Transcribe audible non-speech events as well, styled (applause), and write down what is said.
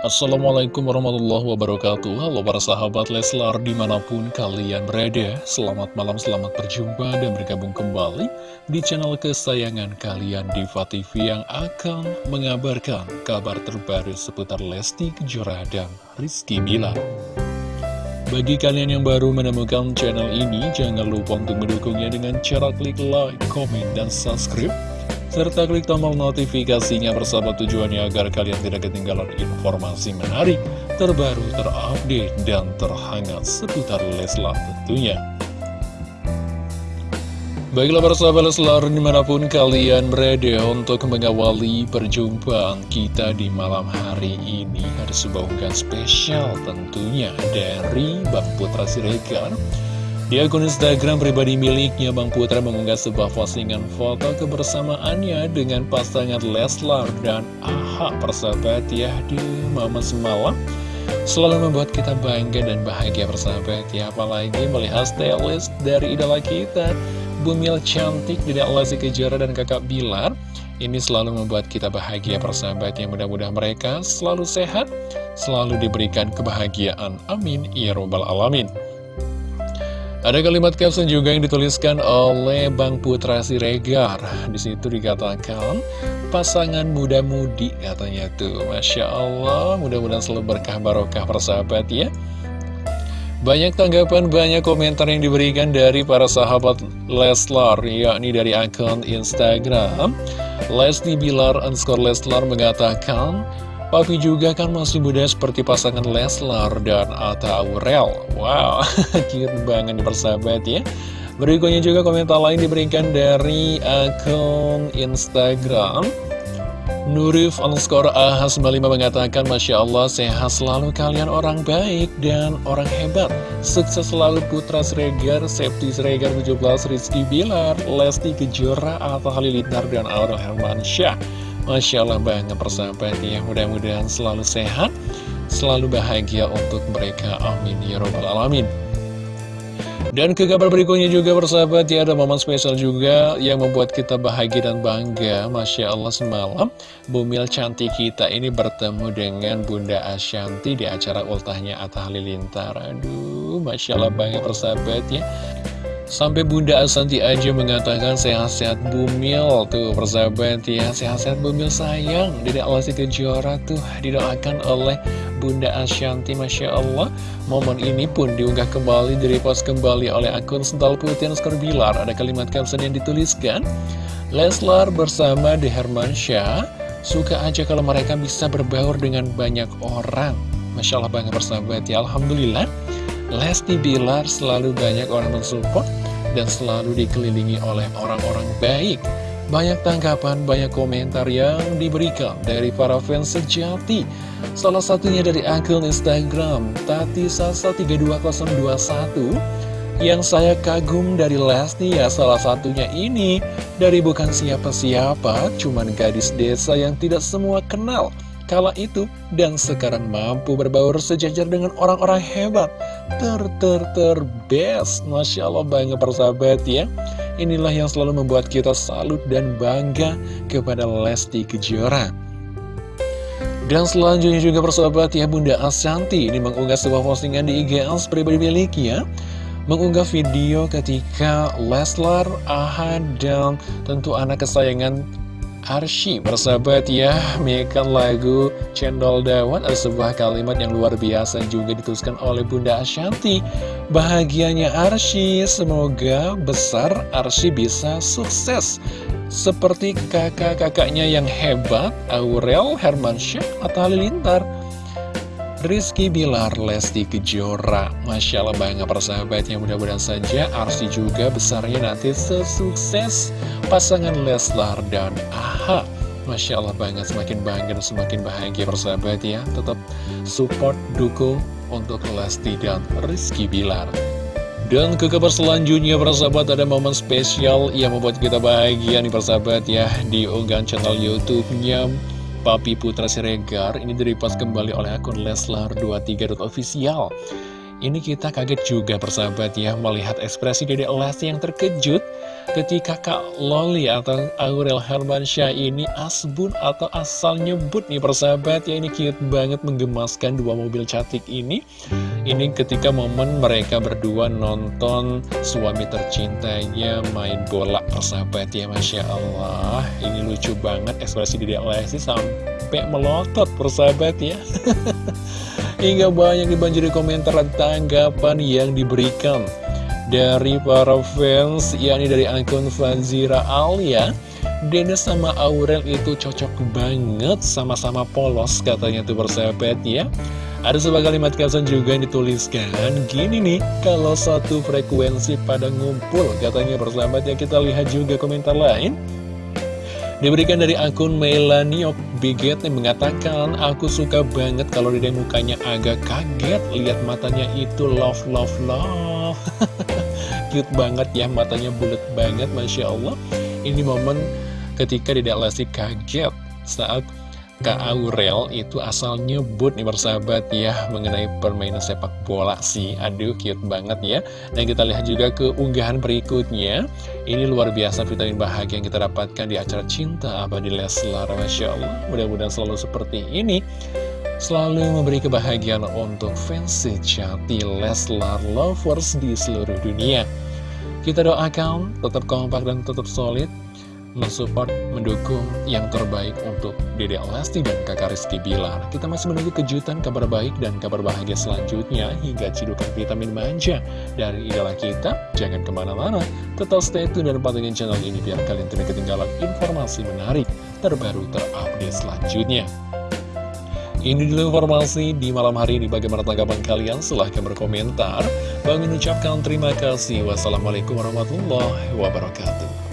Assalamualaikum warahmatullahi wabarakatuh. Halo para sahabat Leslar di mana pun kalian berada Selamat malam, selamat berjumpa dan bergabung kembali Di channel kesayangan kalian Diva TV yang akan mengabarkan kabar terbaru seputar Lesti Kejora dan Rizky Bilar. Bagi kalian yang baru menemukan channel ini, jangan lupa untuk mendukungnya dengan cara klik like, komen, dan subscribe serta klik tombol notifikasinya bersama tujuannya agar kalian tidak ketinggalan informasi menarik, terbaru, terupdate, dan terhangat seputar Leslar tentunya. Baiklah para sahabat Leslar di mana pun kalian berada untuk mengawali perjumpaan kita di malam hari ini Ada sebuah spesial tentunya dari Bang Putra Siregar Di akun Instagram pribadi miliknya Bang Putra mengunggah sebuah postingan foto kebersamaannya dengan pasangan Leslar dan Aha persahabat ya. Di momen semalam Selalu membuat kita bangga dan bahagia persahabat ya. Apalagi melihat stylist dari idola kita Bumil cantik Dedek Lesti Kejora dan kakak Bilar. Ini selalu membuat kita bahagia persahabat yang mudah-mudahan mereka selalu sehat Selalu diberikan kebahagiaan. Amin. Ya Robbal Alamin ada kalimat caption juga yang dituliskan oleh Bang Putra Siregar. Di situ dikatakan pasangan muda-mudi katanya tuh. Masya Allah, mudah-mudahan selalu berkah barokah persahabat ya. Banyak tanggapan, banyak komentar yang diberikan dari para sahabat Leslar, yakni dari akun Instagram. Lesti Bilar underscore Leslar mengatakan, Papi juga kan masih muda seperti pasangan Leslar dan Atta Aurel. Wow, (laughs) cute banget nih persahabat ya. Berikutnya juga komentar lain diberikan dari akun Instagram. Nurif underscore AH95 mengatakan Masya Allah sehat selalu kalian orang baik dan orang hebat Sukses selalu Putra Sregar, Septi Sregar 17, Rizky Bilar, Lesti Kejora, Atta Halilintar dan Aurel Hermansyah Masya Allah banget persahabat ya. Mudah-mudahan selalu sehat Selalu bahagia untuk mereka. Amin Ya Robbal Alamin. Dan ke kabar berikutnya juga persahabat ya ada momen spesial juga yang membuat kita bahagia dan bangga. Masya Allah semalam Bumil cantik kita ini bertemu dengan Bunda Ashanti di acara ultahnya Atta Halilintar. Aduh Masya Allah banget persahabat ya Sampai Bunda Asanti aja mengatakan sehat-sehat bumil Tuh persahabat ya. Sehat-sehat bumil sayang. Dedek Lesti Kejora tuh didoakan oleh Bunda Ashanti Masya Allah. Momen ini pun diunggah kembali Direpost kembali oleh akun Sental Putih Skor Bilar. Ada kalimat caption yang dituliskan Leslar bersama De Hermansyah. Suka aja kalau mereka bisa berbaur dengan banyak orang. Masya Allah banget persahabat ya. Alhamdulillah Lesti Bilar selalu banyak orang mensupport dan selalu dikelilingi oleh orang-orang baik. Banyak tanggapan, banyak komentar yang diberikan dari para fans sejati. Salah satunya dari akun Instagram Tati Sasa 32021 yang saya kagum dari Lesti ya salah satunya ini dari bukan siapa-siapa, cuman gadis desa yang tidak semua kenal kala itu dan sekarang mampu berbaur sejajar dengan orang-orang hebat. Ter ter ter best. Masya Allah banget persahabat ya. Inilah yang selalu membuat kita salut dan bangga kepada Lesti Kejora. Dan selanjutnya juga persahabat ya Bunda Asyanti ini mengunggah sebuah postingan di IGS pribadi miliknya mengunggah video ketika Leslar, Ahad, dan tentu anak kesayangan Arsy Bersahabat ya Mekan lagu Cendol Dawan Ada sebuah kalimat yang luar biasa juga dituliskan oleh Bunda Ashanti. Bahagianya Arsy Semoga besar Arsy bisa sukses. Seperti kakak-kakaknya yang hebat Aurel, Hermansyah, atau Halilintar Rizky Bilar, Lesti Kejora. Masya Allah bangga persahabat yang mudah-mudahan saja Arsi juga besarnya nanti sesukses pasangan Leslar dan Aha. Masya Allah banget. Semakin bangga dan semakin bahagia persahabat ya Tetap support, dukung untuk Lesti dan Rizky Bilar. Dan ke kabar selanjutnya persahabat ada momen spesial yang membuat kita bahagia nih persahabat ya. Di unggahan channel Youtube-nya Papi Putra Siregar ini direpost kembali oleh akun Leslar23.official Ini kita kaget juga persahabat ya melihat ekspresi Dede Lesti yang terkejut ketika Kak Loli atau Aurel Hermansyah ini asbun atau asal nyebut nih persahabat ya ini cute banget menggemaskan dua mobil cantik ini. Ini ketika momen mereka berdua nonton suami tercintanya main bola persahabat ya Masya Allah. Ini lucu banget ekspresi Dede Lesti sampai melotot persahabat ya. (laughs) Hingga banyak dibanjiri komentar dan tanggapan yang diberikan dari para fans, yakni dari akun Fazira Alia. Dennis sama Aurel itu cocok banget, sama-sama polos katanya tuh persahabat ya. Ada sebuah kalimat caption juga yang dituliskan Gini nih, kalau satu frekuensi pada ngumpul Katanya persahabat ya kita lihat juga komentar lain Diberikan dari akun Melaniok Biget yang mengatakan Aku suka banget kalau dia mukanya agak kaget. Lihat matanya itu love love love. (laughs) Cute banget ya matanya bulat banget Masya Allah. Ini momen ketika Dedek Lesti kaget saat Kak Aurel itu asal nyebut nih bersahabat ya mengenai permainan sepak bola sih. Aduh cute banget ya. Dan kita lihat juga ke unggahan berikutnya. Ini luar biasa vitamin bahagia yang kita dapatkan di acara Cinta Abadi Leslar Masya Allah. Mudah-mudahan selalu seperti ini. Selalu memberi kebahagiaan untuk fans sejati Leslar Lovers di seluruh dunia. Kita doakan tetap kompak dan tetap solid mensupport, mendukung yang terbaik untuk Dede Lesti dan kakak Rizky Bilar. Kita masih menunggu kejutan, kabar baik, dan kabar bahagia selanjutnya hingga cidukan vitamin manja dari idola kita. Jangan ke mana-mana, tetap stay tune dan pantengin channel ini biar kalian tidak ketinggalan informasi menarik terbaru terupdate selanjutnya. Ini dulu informasi di malam hari ini. Bagaimana tanggapan kalian? Silahkan berkomentar. Bang mengucapkan terima kasih. Wassalamualaikum warahmatullahi wabarakatuh.